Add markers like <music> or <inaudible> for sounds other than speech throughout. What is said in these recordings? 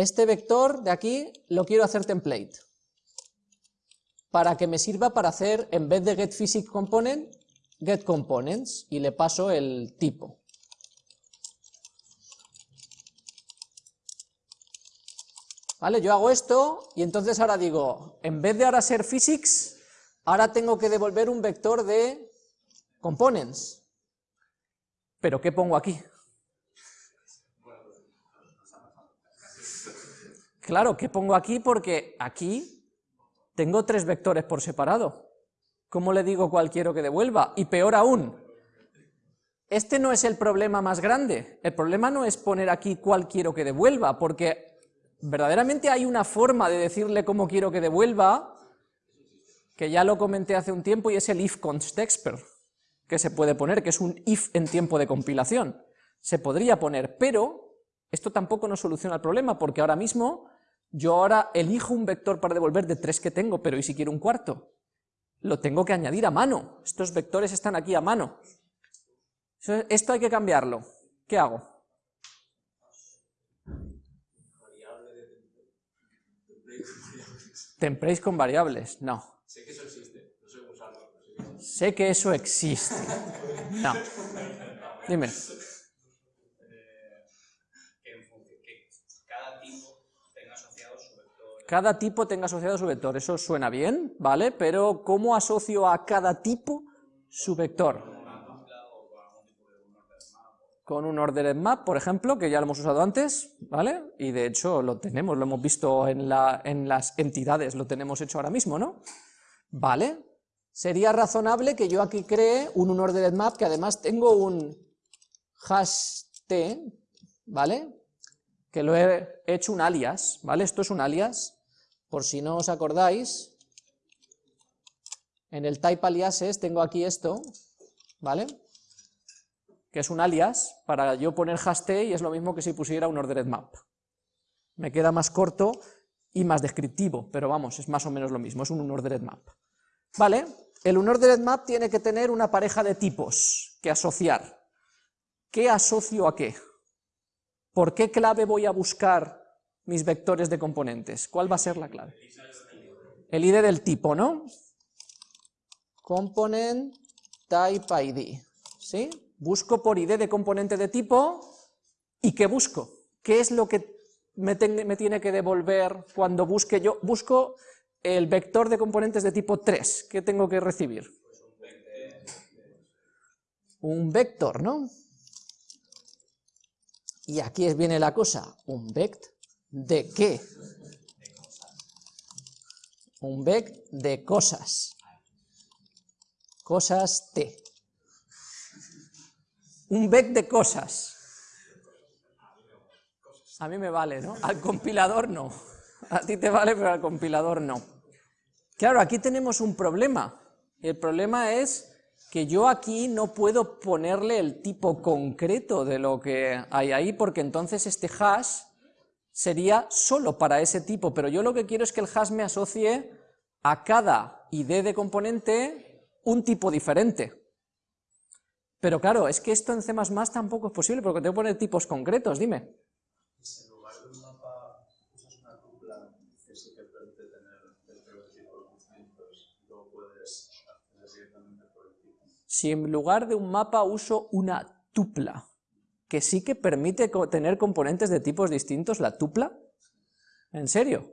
Este vector de aquí lo quiero hacer template, para que me sirva para hacer, en vez de getPhysicComponent, getComponents, y le paso el tipo. ¿Vale? Yo hago esto y entonces ahora digo, en vez de ahora ser physics, ahora tengo que devolver un vector de components. ¿Pero qué pongo aquí? Claro, ¿qué pongo aquí? Porque aquí tengo tres vectores por separado. ¿Cómo le digo cuál quiero que devuelva? Y peor aún, este no es el problema más grande. El problema no es poner aquí cuál quiero que devuelva, porque verdaderamente hay una forma de decirle cómo quiero que devuelva, que ya lo comenté hace un tiempo, y es el if constexper, que se puede poner, que es un if en tiempo de compilación. Se podría poner, pero esto tampoco nos soluciona el problema, porque ahora mismo yo ahora elijo un vector para devolver de tres que tengo, pero ¿y si quiero un cuarto? Lo tengo que añadir a mano, estos vectores están aquí a mano. Esto hay que cambiarlo. ¿Qué hago? Templates con variables, no. Sé que eso existe, no sé cómo usarlo. Sé que eso existe. No. Dime. Eh, que, cada tipo tenga asociado su vector. Cada tipo tenga asociado su vector, eso suena bien, ¿vale? Pero ¿cómo asocio a cada tipo su vector? con un ordered map, por ejemplo, que ya lo hemos usado antes, ¿vale? Y de hecho lo tenemos, lo hemos visto en, la, en las entidades, lo tenemos hecho ahora mismo, ¿no? ¿Vale? Sería razonable que yo aquí cree un unordered map, que además tengo un hash t, ¿vale? Que lo he hecho un alias, ¿vale? Esto es un alias, por si no os acordáis, en el type aliases tengo aquí esto, ¿vale? que es un alias, para yo poner hash y es lo mismo que si pusiera un ordered map. Me queda más corto y más descriptivo, pero vamos, es más o menos lo mismo, es un unordered map. ¿Vale? El unordered map tiene que tener una pareja de tipos que asociar. ¿Qué asocio a qué? ¿Por qué clave voy a buscar mis vectores de componentes? ¿Cuál va a ser la clave? El ID del tipo, ¿no? Component type ID, ¿sí? Busco por ID de componente de tipo, ¿y qué busco? ¿Qué es lo que me, tiene que devolver cuando busque yo? Busco el vector de componentes de tipo 3, ¿qué tengo que recibir? Un vector, ¿no? Y aquí viene la cosa, ¿un vect de qué? Un vect de cosas. Cosas T un vec de cosas. A mí me vale, ¿no? Al compilador no. A ti te vale, pero al compilador no. Claro, aquí tenemos un problema. El problema es que yo aquí no puedo ponerle el tipo concreto de lo que hay ahí, porque entonces este hash sería solo para ese tipo, pero yo lo que quiero es que el hash me asocie a cada id de componente un tipo diferente. Pero claro, es que esto en C++ tampoco es posible, porque tengo que poner tipos concretos, dime. Si en lugar de un mapa usas una tupla que sí que permite tener vectores de tipos distintos, luego puedes acceder directamente por el tipo. Si en lugar de un mapa uso una tupla, que sí que permite tener componentes de tipos distintos, la tupla, ¿en serio?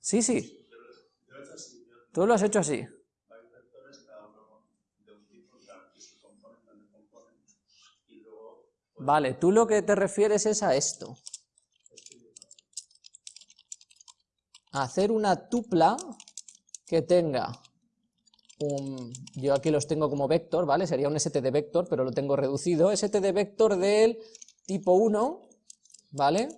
Sí, sí. Tú lo has hecho así. Vale, tú lo que te refieres es a esto. hacer una tupla que tenga Yo aquí los tengo como vector, ¿vale? Sería un std vector, pero lo tengo reducido. std vector del tipo 1, ¿vale?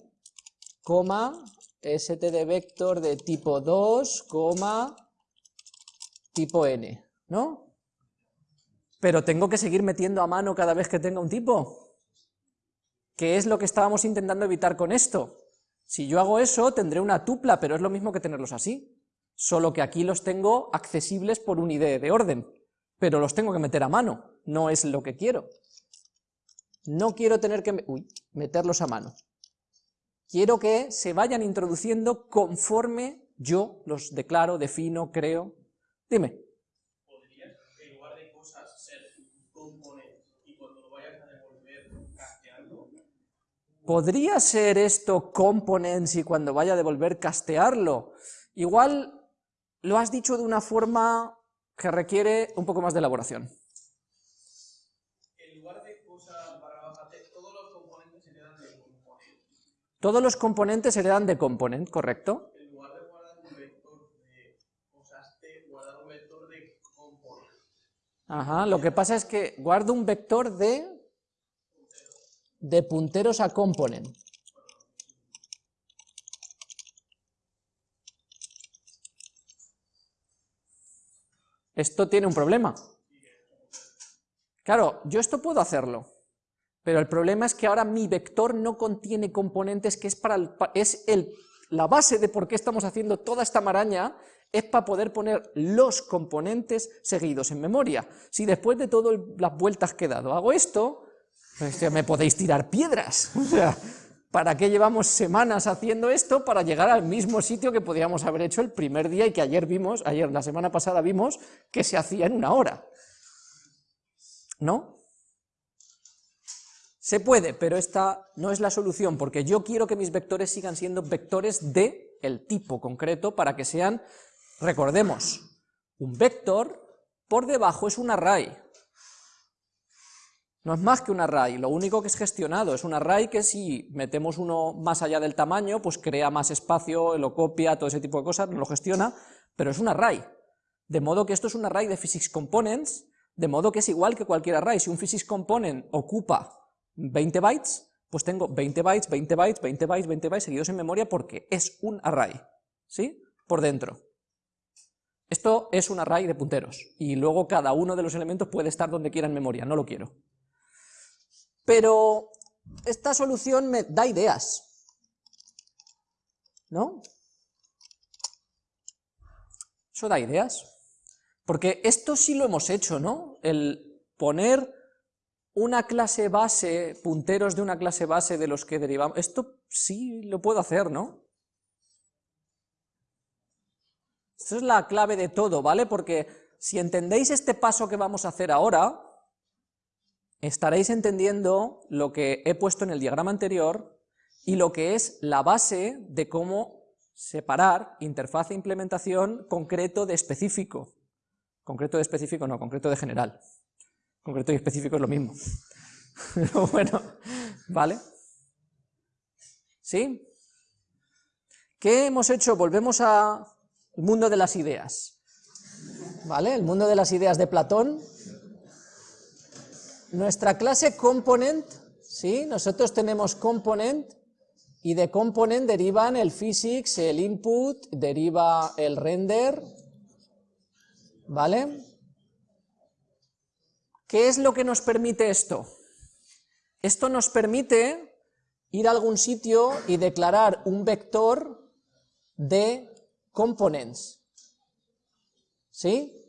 Coma, std vector de tipo 2, coma, tipo n, ¿no? Pero tengo que seguir metiendo a mano cada vez que tenga un tipo. ¿Qué es lo que estábamos intentando evitar con esto? Si yo hago eso, tendré una tupla, pero es lo mismo que tenerlos así. Solo que aquí los tengo accesibles por un ID de orden, pero los tengo que meter a mano, no es lo que quiero. No quiero tener que meterlos a mano. quiero que se vayan introduciendo conforme yo los declaro, defino, creo. Dime. ¿Podrías, en lugar de cosas, ser componente y cuando lo vayas a devolver, castearlo? ¿Podría ser esto components y cuando vaya a devolver castearlo? Igual lo has dicho de una forma que requiere un poco más de elaboración. En lugar de cosa para todos los componentes se heredan de componente. Todos los componentes heredan de component, ¿correcto? En lugar de guardar un vector de cosas T, guardar un vector de componente. Ajá, lo que pasa es que guardo un vector de, de punteros a component. Esto tiene un problema. Claro, yo esto puedo hacerlo, pero el problema es que ahora mi vector no contiene componentes, que es, para el, es el, la base de por qué estamos haciendo toda esta maraña, es para poder poner los componentes seguidos en memoria. Si después de todas las vueltas que he dado hago esto, pues me podéis tirar piedras. <laughs> O sea, ¿para qué llevamos semanas haciendo esto? Para llegar al mismo sitio que podríamos haber hecho el primer día y que ayer vimos, ayer, la semana pasada vimos, que se hacía en una hora. ¿No? Se puede, pero esta no es la solución, porque yo quiero que mis vectores sigan siendo vectores de el tipo concreto para que sean, recordemos, un vector por debajo es un array. No es más que un array, lo único que es gestionado es un array que si metemos uno más allá del tamaño, pues crea más espacio, lo copia, todo ese tipo de cosas, no lo gestiona, pero es un array. De modo que esto es un array de physics components, de modo que es igual que cualquier array. Si un physics component ocupa 20 bytes, pues tengo 20 bytes, 20 bytes, 20 bytes, 20 bytes seguidos en memoria porque es un array, ¿sí? Por dentro. Esto es un array de punteros, y luego cada uno de los elementos puede estar donde quiera en memoria, no lo quiero. Pero esta solución me da ideas, ¿no? Eso da ideas. Porque esto sí lo hemos hecho, ¿no? El poner una clase base, punteros de una clase base de los que derivamos, esto sí lo puedo hacer, ¿no? Esto es la clave de todo, ¿vale? Porque si entendéis este paso que vamos a hacer ahora, estaréis entendiendo lo que he puesto en el diagrama anterior y lo que es la base de cómo separar interfaz e implementación concreto de específico. Concreto de específico no, concreto de general. Concreto y específico es lo mismo. <laughs> Pero bueno, ¿vale? ¿Sí? ¿Qué hemos hecho? Volvemos al mundo de las ideas. ¿Vale? El mundo de las ideas de Platón. Nuestra clase component, ¿sí? Nosotros tenemos component y de component derivan el physics, el input, deriva el render, ¿vale? ¿Qué es lo que nos permite esto? Esto nos permite ir a algún sitio y declarar un vector de components, ¿sí?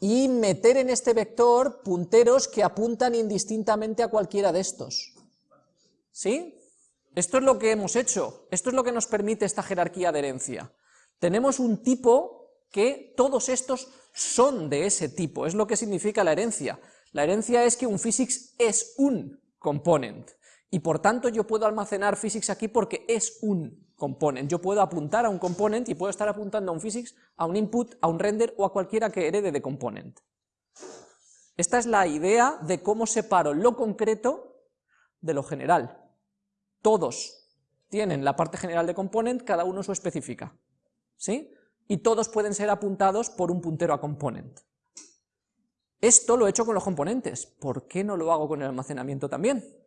Y meter en este vector punteros que apuntan indistintamente a cualquiera de estos, ¿sí? Esto es lo que hemos hecho, esto es lo que nos permite esta jerarquía de herencia. Tenemos un tipo que todos estos son de ese tipo, es lo que significa la herencia. La herencia es que un physics es un component, y por tanto yo puedo almacenar physics aquí porque es un component. Yo puedo apuntar a un component y puedo estar apuntando a un physics, a un input, a un render o a cualquiera que herede de component. Esta es la idea de cómo separo lo concreto de lo general. Todos tienen la parte general de component, cada uno su específica. ¿Sí? Y todos pueden ser apuntados por un puntero a component. Esto lo he hecho con los componentes, ¿por qué no lo hago con el almacenamiento también?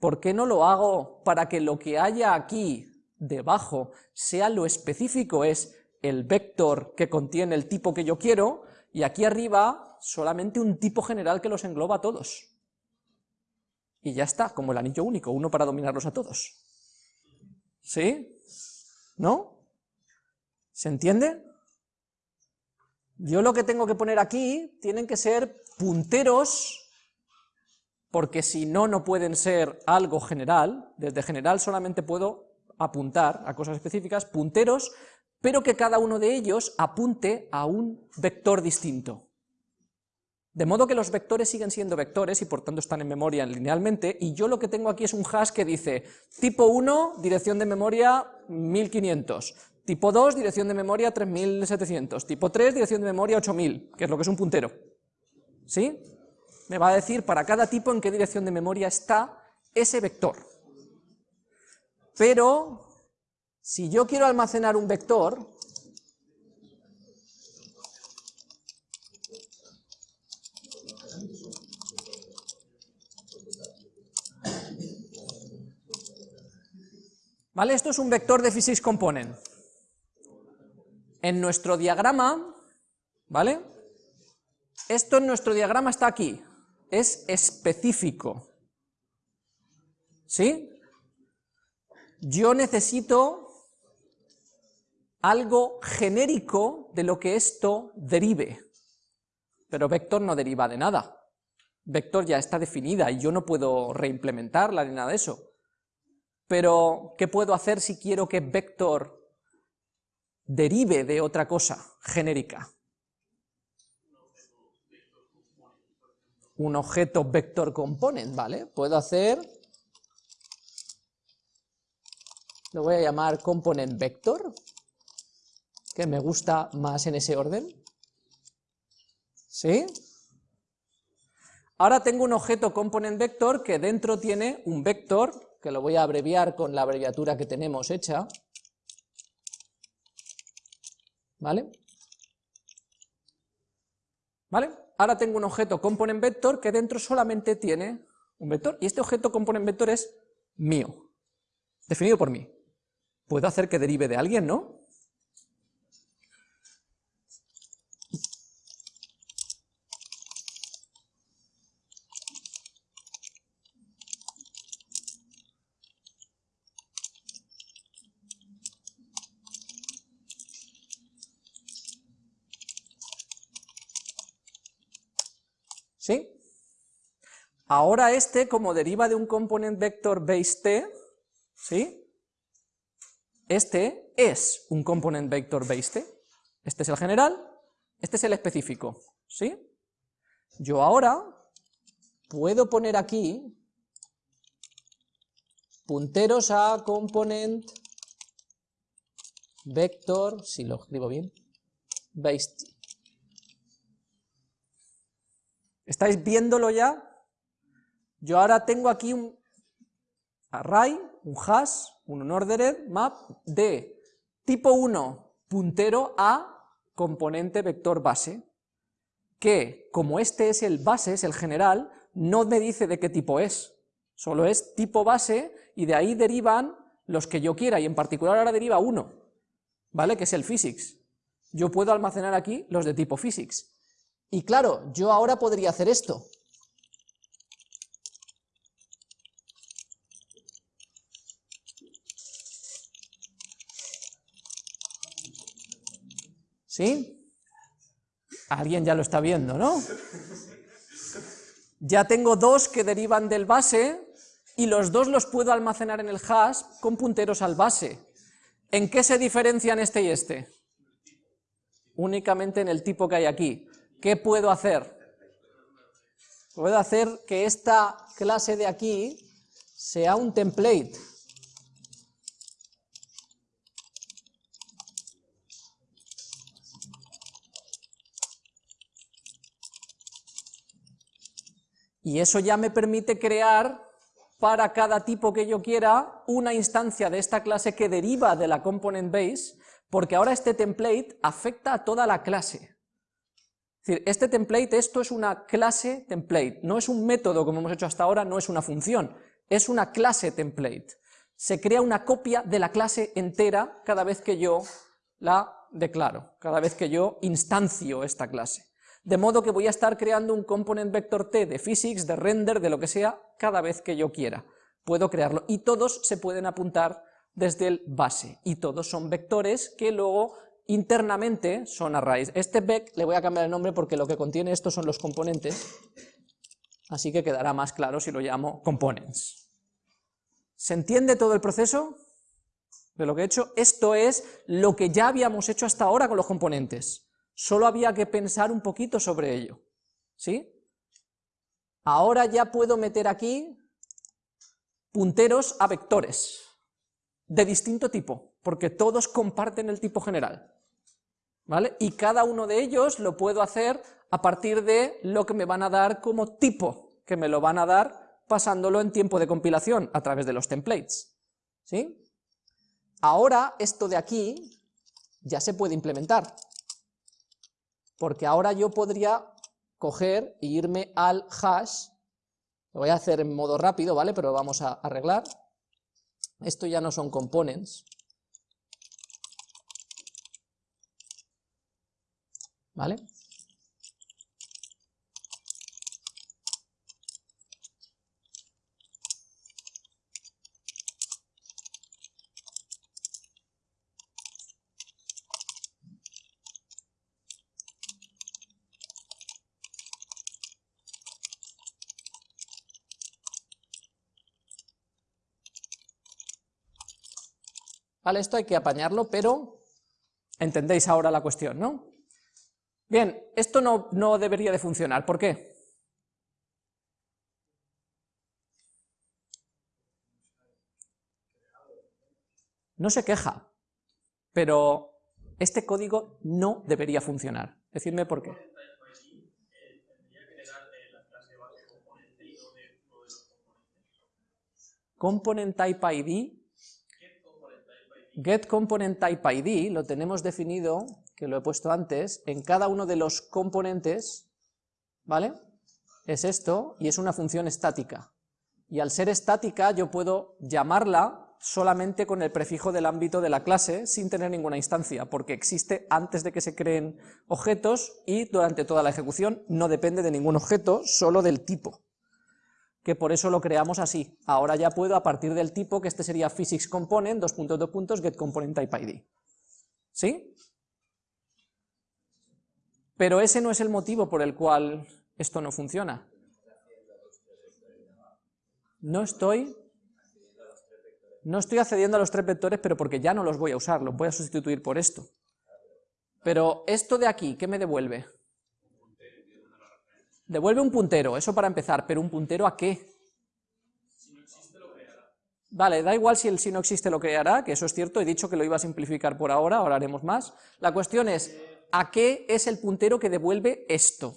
¿Por qué no lo hago para que lo que haya aquí debajo sea lo específico, es el vector que contiene el tipo que yo quiero, y aquí arriba solamente un tipo general que los engloba a todos? Y ya está, como el anillo único, uno para dominarlos a todos. ¿Sí? ¿No? ¿Se entiende? Yo lo que tengo que poner aquí tienen que ser punteros porque si no, no pueden ser algo general, desde general solamente puedo apuntar a cosas específicas, punteros, pero que cada uno de ellos apunte a un vector distinto. De modo que los vectores siguen siendo vectores y por tanto están en memoria linealmente, y yo lo que tengo aquí es un hash que dice tipo 1, dirección de memoria 1500, tipo 2, dirección de memoria 3700, tipo 3, dirección de memoria 8000, que es lo que es un puntero. ¿Sí? Me va a decir para cada tipo en qué dirección de memoria está ese vector. Pero, si yo quiero almacenar un vector, ¿Vale? Esto es un vector de physics component. En nuestro diagrama, ¿vale? Esto en nuestro diagrama está aquí, es específico. ¿Sí? Yo necesito algo genérico de lo que esto derive. Pero vector no deriva de nada. Vector ya está definida y yo no puedo reimplementarla ni nada de eso. Pero, ¿qué puedo hacer si quiero que vector derive de otra cosa genérica? Un objeto vector component, ¿vale? Puedo hacer, lo voy a llamar component vector, que me gusta más en ese orden. ¿Sí? Ahora tengo un objeto component vector que dentro tiene un vector que lo voy a abreviar con la abreviatura que tenemos hecha, ¿vale? ¿Vale? Ahora tengo un objeto component vector que dentro solamente tiene un vector, y este objeto component vector es mío, definido por mí. Puedo hacer que derive de alguien, ¿no? Ahora este, como deriva de un component vector base t, ¿sí? Este es un component vector base t. Este es el general, este es el específico, ¿sí? Yo ahora puedo poner aquí punteros a component vector, si lo escribo bien, base t. ¿Estáis viéndolo ya? Yo ahora tengo aquí un array, un hash, un unordered map de tipo 1 puntero a componente vector base, que como este es el base, es el general, no me dice de qué tipo es, solo es tipo base y de ahí derivan los que yo quiera, y en particular ahora deriva uno, ¿vale? Que es el physics. Yo puedo almacenar aquí los de tipo physics. Y claro, yo ahora podría hacer esto. ¿Sí? Alguien ya lo está viendo, ¿no? Ya tengo dos que derivan del base y los dos los puedo almacenar en el hash con punteros al base. ¿En qué se diferencian este y este? Únicamente en el tipo que hay aquí. ¿Qué puedo hacer? Puedo hacer que esta clase de aquí sea un template. Y eso ya me permite crear para cada tipo que yo quiera una instancia de esta clase que deriva de la component base, porque ahora este template afecta a toda la clase. Es decir, este template, esto es una clase template, no es un método como hemos hecho hasta ahora, no es una función, es una clase template. Se crea una copia de la clase entera cada vez que yo la declaro, cada vez que yo instancio esta clase de modo que voy a estar creando un component vector t de physics, de render, de lo que sea, cada vez que yo quiera. Puedo crearlo, y todos se pueden apuntar desde el base, y todos son vectores que luego internamente son arrays. Este vec le voy a cambiar el nombre porque lo que contiene esto son los componentes, Así que quedará más claro si lo llamo components. ¿Se entiende todo el proceso de lo que he hecho? Esto es lo que ya habíamos hecho hasta ahora con los componentes. Solo había que pensar un poquito sobre ello. ¿Sí? Ahora ya puedo meter aquí punteros a vectores de distinto tipo, porque todos comparten el tipo general. ¿Vale? Y cada uno de ellos lo puedo hacer a partir de lo que me van a dar como tipo, que me lo van a dar pasándolo en tiempo de compilación a través de los templates. ¿Sí? Ahora esto de aquí ya se puede implementar, porque ahora yo podría coger e irme al hash, lo voy a hacer en modo rápido, ¿vale? Pero vamos a arreglar. Esto ya no son components. ¿Vale? Vale, esto hay que apañarlo, pero entendéis ahora la cuestión, ¿no? Bien, esto no, no debería de funcionar, ¿por qué? No se queja, pero este código no debería funcionar. Decidme por qué. Component Type ID getComponentTypeID lo tenemos definido, que lo he puesto antes, en cada uno de los componentes, ¿vale? Es esto, y es una función estática. Y al ser estática yo puedo llamarla solamente con el prefijo del ámbito de la clase sin tener ninguna instancia, porque existe antes de que se creen objetos y durante toda la ejecución no depende de ningún objeto, solo del tipo que por eso lo creamos así. Ahora ya puedo, a partir del tipo, que este sería physics component, dos puntos, dos puntos, get component ID. ¿Sí? Pero ese no es el motivo por el cual esto no funciona. No estoy... No estoy accediendo a los tres vectores, pero porque ya no los voy a usar, los voy a sustituir por esto. Pero esto de aquí, ¿qué me devuelve? Devuelve un puntero, eso para empezar, pero ¿un puntero a qué? Si no existe lo creará. Vale, da igual si el si no existe lo creará, que eso es cierto, he dicho que lo iba a simplificar por ahora, ahora haremos más. La cuestión es, ¿a qué es el puntero que devuelve esto?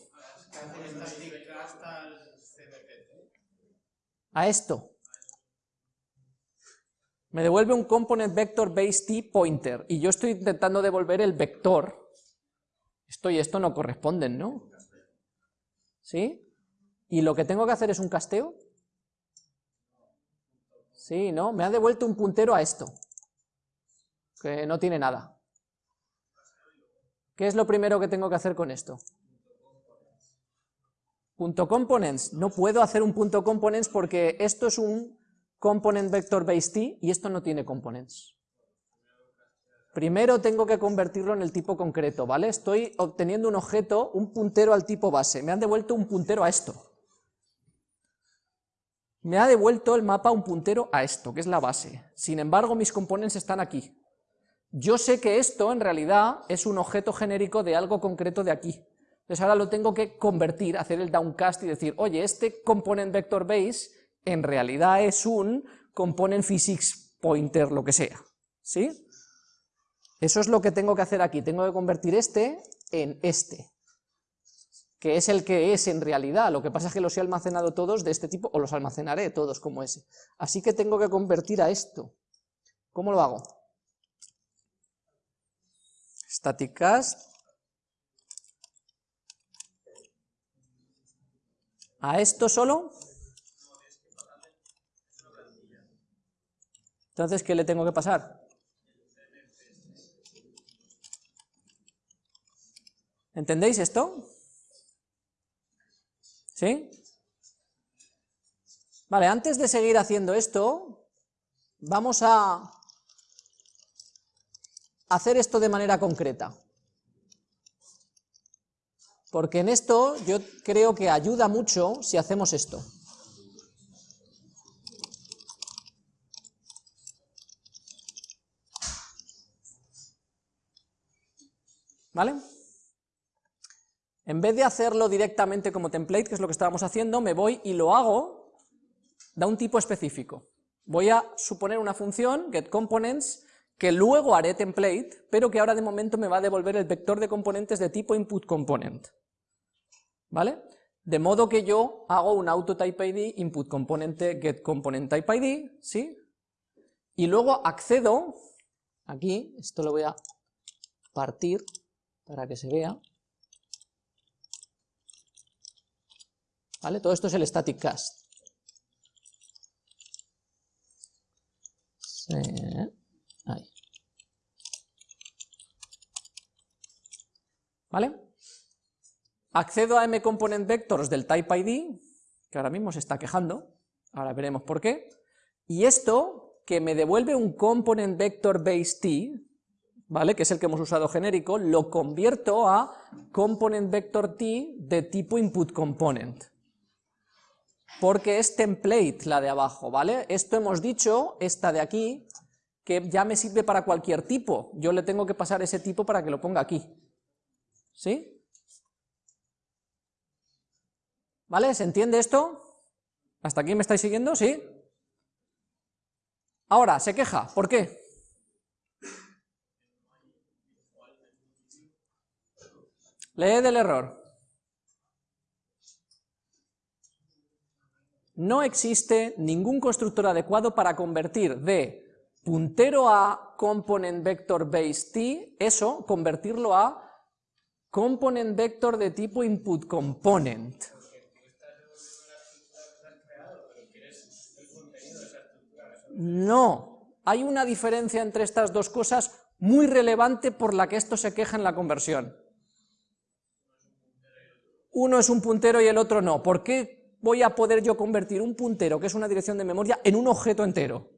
A esto. Me devuelve un component vector base t pointer, y yo estoy intentando devolver el vector. Esto y esto no corresponden, ¿no? ¿Sí? ¿Y lo que tengo que hacer es un casteo? Sí, ¿no? Me ha devuelto un puntero a esto, que no tiene nada. ¿Qué es lo primero que tengo que hacer con esto? Punto components. No puedo hacer un punto components porque esto es un component vector base t y esto no tiene components. Primero tengo que convertirlo en el tipo concreto, ¿vale? Estoy obteniendo un objeto, un puntero al tipo base. Me han devuelto un puntero a esto. Me ha devuelto el mapa un puntero a esto, que es la base. Sin embargo, mis componentes están aquí. Yo sé que esto, en realidad, es un objeto genérico de algo concreto de aquí. Entonces ahora lo tengo que convertir, hacer el downcast y decir, oye, este component vector base en realidad es un component physics pointer, lo que sea. ¿Sí? Eso es lo que tengo que hacer aquí, tengo que convertir este en este, que es el que es en realidad, lo que pasa es que los he almacenado todos de este tipo, o los almacenaré todos como ese. Así que tengo que convertir a esto. ¿Cómo lo hago? Static cast. ¿A esto solo? Entonces, ¿qué le tengo que pasar? ¿Entendéis esto? ¿Sí? Vale, antes de seguir haciendo esto, vamos a hacer esto de manera concreta. Porque en esto yo creo que ayuda mucho si hacemos esto. ¿Vale? En vez de hacerlo directamente como template, que es lo que estábamos haciendo, me voy y lo hago de un tipo específico. Voy a suponer una función, getComponents, que luego haré template, pero que ahora de momento me va a devolver el vector de componentes de tipo inputComponent. ¿Vale? De modo que yo hago un autoTypeID inputComponente getComponentTypeID, ¿sí? Y luego accedo, aquí, esto lo voy a partir para que se vea, ¿Vale? Todo esto es el static cast. Ahí. ¿Vale? Accedo a mComponentVectors del typeID, que ahora mismo se está quejando, ahora veremos por qué, y esto, que me devuelve un component vector base t, ¿vale? que es el que hemos usado genérico, lo convierto a component vector t de tipo input component porque es template la de abajo, ¿vale? Esto hemos dicho, esta de aquí, que ya me sirve para cualquier tipo, yo le tengo que pasar ese tipo para que lo ponga aquí, ¿sí? ¿Vale? ¿Se entiende esto? ¿Hasta aquí me estáis siguiendo? ¿Sí? Ahora, se queja, ¿por qué? Lee del error. No existe ningún constructor adecuado para convertir de puntero a component vector base t, eso, convertirlo a component vector de tipo input component. No, hay una diferencia entre estas dos cosas muy relevante por la que esto se queja en la conversión. Uno es un puntero y el otro no. ¿Por qué voy a poder yo convertir un puntero, que es una dirección de memoria, en un objeto entero.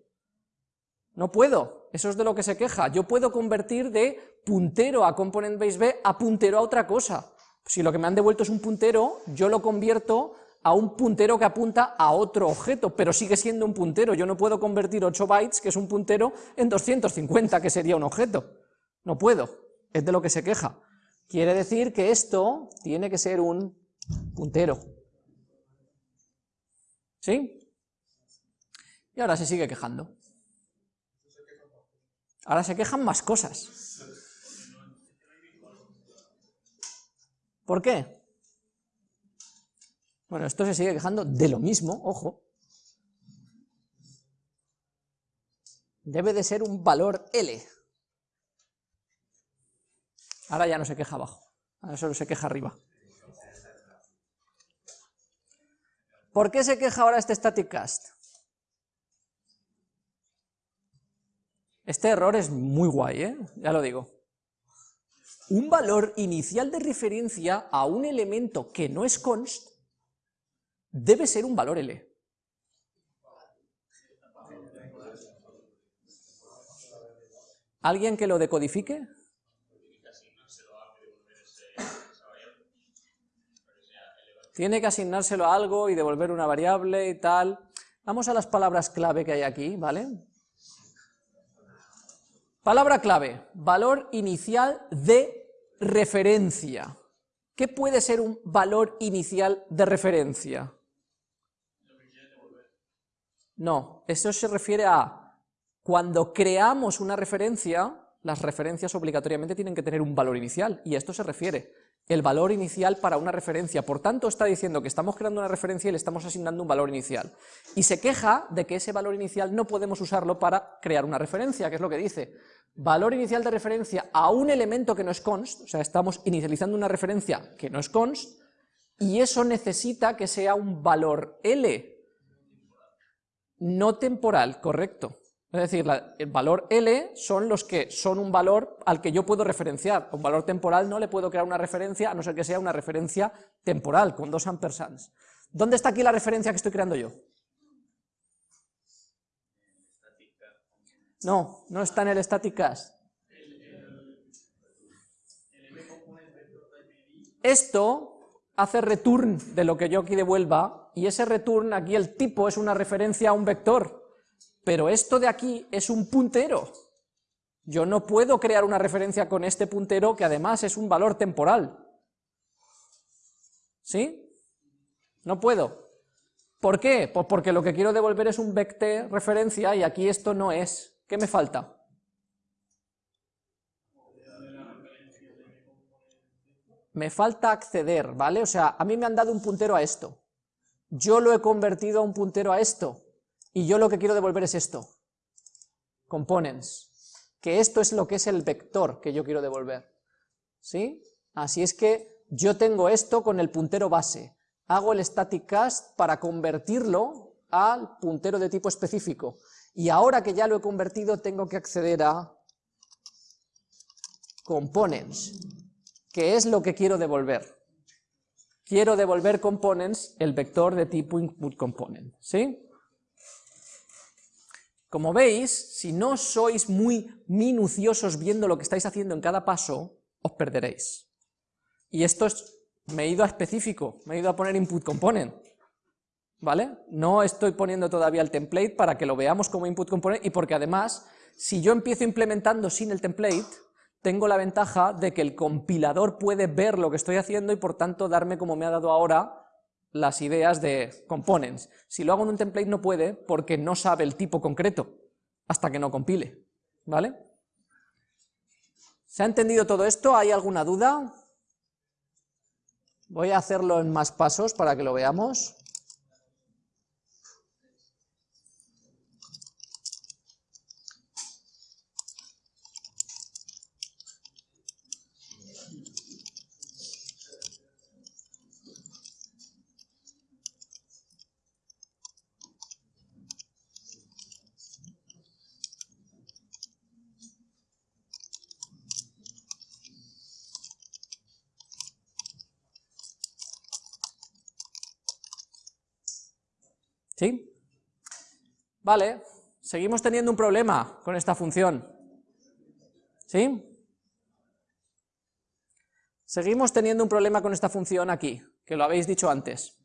No puedo, eso es de lo que se queja. Yo puedo convertir de puntero a component base B a puntero a otra cosa. Si lo que me han devuelto es un puntero, yo lo convierto a un puntero que apunta a otro objeto, pero sigue siendo un puntero. Yo no puedo convertir 8 bytes, que es un puntero, en 250, que sería un objeto. No puedo, es de lo que se queja. Quiere decir que esto tiene que ser un puntero. ¿Sí? Y ahora se sigue quejando. Ahora se quejan más cosas. ¿Por qué? Bueno, esto se sigue quejando de lo mismo, ojo. Debe de ser un valor L. Ahora ya no se queja abajo, ahora solo se queja arriba. ¿Por qué se queja ahora este static cast? Este error es muy guay, ¿eh? ya lo digo. Un valor inicial de referencia a un elemento que no es const debe ser un valor L. ¿Alguien que lo decodifique? Tiene que asignárselo a algo y devolver una variable y tal. Vamos a las palabras clave que hay aquí, ¿vale? Palabra clave, valor inicial de referencia. ¿Qué puede ser un valor inicial de referencia? No, eso se refiere a cuando creamos una referencia, las referencias obligatoriamente tienen que tener un valor inicial, y esto se refiere el valor inicial para una referencia. Por tanto, está diciendo que estamos creando una referencia y le estamos asignando un valor inicial. Y se queja de que ese valor inicial no podemos usarlo para crear una referencia, que es lo que dice. Valor inicial de referencia a un elemento que no es const, o sea, estamos inicializando una referencia que no es const, y eso necesita que sea un valor L, no temporal, correcto. Es decir, el valor L son los que son un valor al que yo puedo referenciar. Un valor temporal no le puedo crear una referencia, a no ser que sea una referencia temporal, con dos ampersands. ¿Dónde está aquí la referencia que estoy creando yo? No, no está en el static cast. Esto hace return de lo que yo aquí devuelva, y ese return, aquí el tipo es una referencia a un vector, pero esto de aquí es un puntero. Yo no puedo crear una referencia con este puntero que además es un valor temporal. ¿Sí? No puedo. ¿Por qué? Pues porque lo que quiero devolver es un vector referencia y aquí esto no es. ¿Qué me falta? Me falta acceder, ¿vale? O sea, a mí me han dado un puntero a esto. Yo lo he convertido a un puntero a esto. Y yo lo que quiero devolver es esto. Components. Que esto es lo que es el vector que yo quiero devolver. ¿Sí? Así es que yo tengo esto con el puntero base hago el static cast para convertirlo al puntero de tipo específico. Y ahora que ya lo he convertido, tengo que acceder a components, que es lo que quiero devolver. Quiero devolver components, el vector de tipo input component, ¿sí? Como veis, si no sois muy minuciosos viendo lo que estáis haciendo en cada paso, os perderéis. Y esto es me he ido a específico, me he ido a poner input component, ¿vale? No estoy poniendo todavía el template para que lo veamos como input component y porque además, si yo empiezo implementando sin el template, tengo la ventaja de que el compilador puede ver lo que estoy haciendo y por tanto darme, como me ha dado ahora, las ideas de components. Si lo hago en un template no puede porque no sabe el tipo concreto hasta que no compile, ¿vale? ¿Se ha entendido todo esto? ¿Hay alguna duda? Voy a hacerlo en más pasos para que lo veamos. ¿Sí? Vale, seguimos teniendo un problema con esta función. ¿Sí? Seguimos teniendo un problema con esta función aquí, que lo habéis dicho antes.